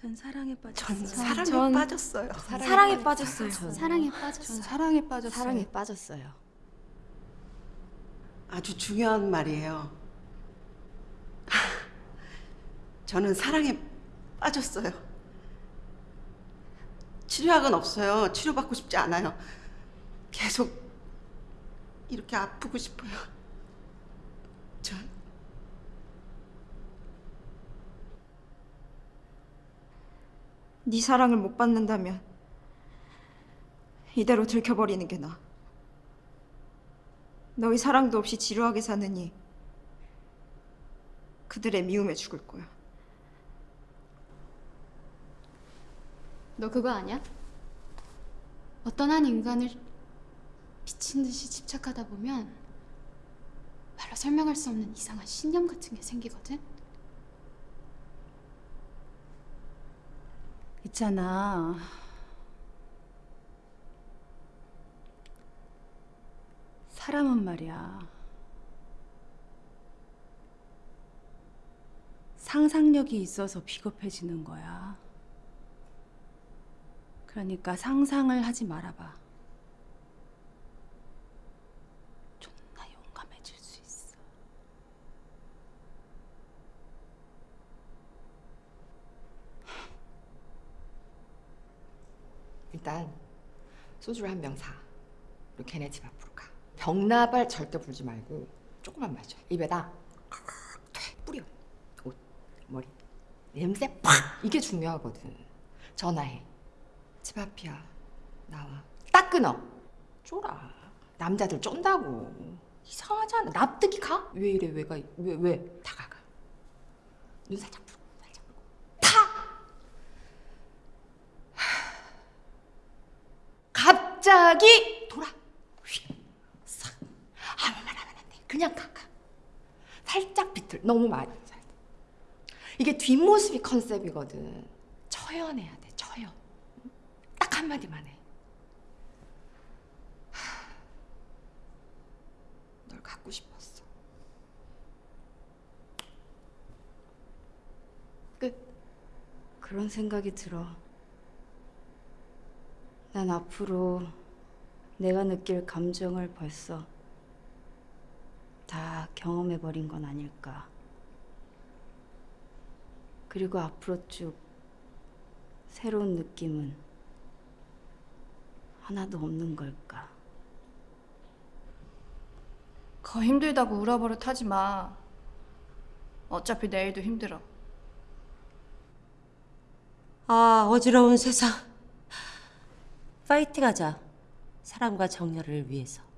전 사랑에 빠졌어요. 전 사랑에 전- 빠졌어요. 사랑에 빠졌어요. 사랑에 빠졌어. 전 사랑에 빠졌어요. 사랑에 빠졌어요. 아주 중요한 말이에요. 저는 사랑에 빠졌어요. 치료약은 없어요. 치료받고 싶지 않아요. 계속 이렇게 아프고 싶어요. 네 사랑을 못 받는다면 이대로 들켜버리는 게 나아. 너희 사랑도 없이 지루하게 사느니 그들의 미움에 죽을 거야. 너 그거 아냐? 어떤 한 인간을 미친 듯이 집착하다 보면 말로 설명할 수 없는 이상한 신념 같은 게 생기거든. 있잖아. 사람은 말이야. 상상력이 있어서 비겁해지는 거야. 그러니까 상상을 하지 말아봐. 존나 용감해질 수 있어. 일단 소주를 한 병 사. 그리고 걔네 집 앞으로 가. 병나발 절대 불지 말고 조금만 마셔. 입에다 돼 뿌려. 옷, 머리. 냄새 팍! 이게 중요하거든. 전화해. 집 앞이야. 나와. 딱 끊어. 쫄아. 남자들 쫀다고. 이상하잖아. 납득이 가? 왜 이래? 왜가? 왜 왜? 다가가. 눈 살짝 풀고 살짝 풀고. 타! 갑자기 돌아. 휙. 싹. 아무 말 하면 안 돼. 그냥 가가. 살짝 비틀. 너무 많이. 이게 뒷모습이 컨셉이거든. 처연해야 돼. 처연. 딱 한마디만 해. 하, 널 갖고 싶었어. 끝. 그런 생각이 들어. 난 앞으로 내가 느낄 감정을 벌써 다 경험해버린 건 아닐까. 그리고 앞으로 쭉 새로운 느낌은 하나도 없는 걸까. 거 힘들다고 울어버릇 하지 마. 어차피 내일도 힘들어. 아, 어지러운 세상. 파이팅하자. 사랑과 정열을 위해서.